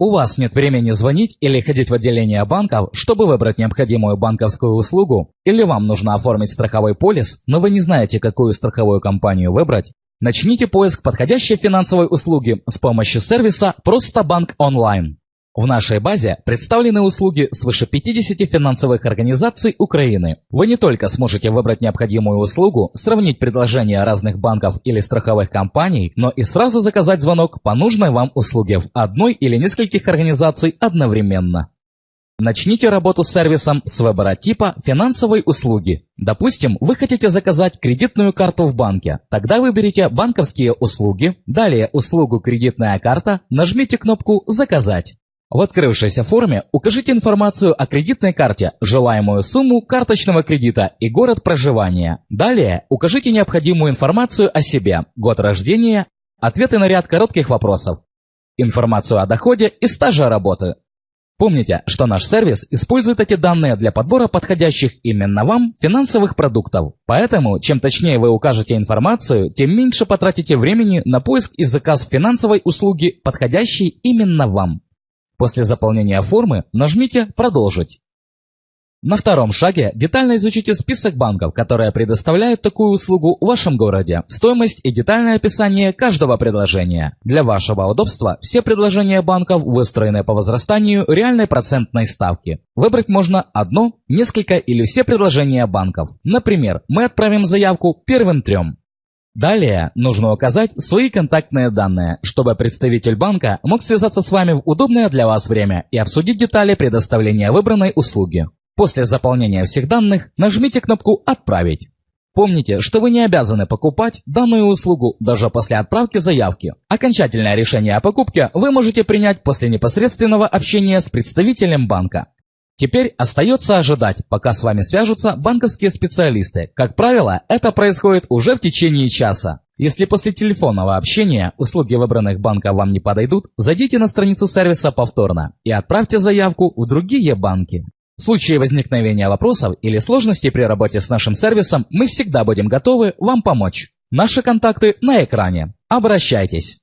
У вас нет времени звонить или ходить в отделение банков, чтобы выбрать необходимую банковскую услугу, или вам нужно оформить страховой полис, но вы не знаете, какую страховую компанию выбрать, начните поиск подходящей финансовой услуги с помощью сервиса «Просто банк онлайн». В нашей базе представлены услуги свыше 50 финансовых организаций Украины. Вы не только сможете выбрать необходимую услугу, сравнить предложения разных банков или страховых компаний, но и сразу заказать звонок по нужной вам услуге в одной или нескольких организаций одновременно. Начните работу с сервисом с выбора типа финансовой услуги. Допустим, вы хотите заказать кредитную карту в банке. Тогда выберите банковские услуги, далее услугу кредитная карта, нажмите кнопку «Заказать». В открывшейся форме укажите информацию о кредитной карте, желаемую сумму карточного кредита и город проживания. Далее укажите необходимую информацию о себе, год рождения, ответы на ряд коротких вопросов, информацию о доходе и стаже работы. Помните, что наш сервис использует эти данные для подбора подходящих именно вам финансовых продуктов. Поэтому, чем точнее вы укажете информацию, тем меньше потратите времени на поиск и заказ финансовой услуги, подходящей именно вам. После заполнения формы нажмите «Продолжить». На втором шаге детально изучите список банков, которые предоставляют такую услугу в вашем городе, стоимость и детальное описание каждого предложения. Для вашего удобства все предложения банков выстроены по возрастанию реальной процентной ставки. Выбрать можно одно, несколько или все предложения банков. Например, мы отправим заявку первым трем. Далее нужно указать свои контактные данные, чтобы представитель банка мог связаться с вами в удобное для вас время и обсудить детали предоставления выбранной услуги. После заполнения всех данных нажмите кнопку «Отправить». Помните, что вы не обязаны покупать данную услугу даже после отправки заявки. Окончательное решение о покупке вы можете принять после непосредственного общения с представителем банка. Теперь остается ожидать, пока с вами свяжутся банковские специалисты. Как правило, это происходит уже в течение часа. Если после телефонного общения услуги выбранных банков вам не подойдут, зайдите на страницу сервиса повторно и отправьте заявку в другие банки. В случае возникновения вопросов или сложностей при работе с нашим сервисом мы всегда будем готовы вам помочь. Наши контакты на экране. Обращайтесь.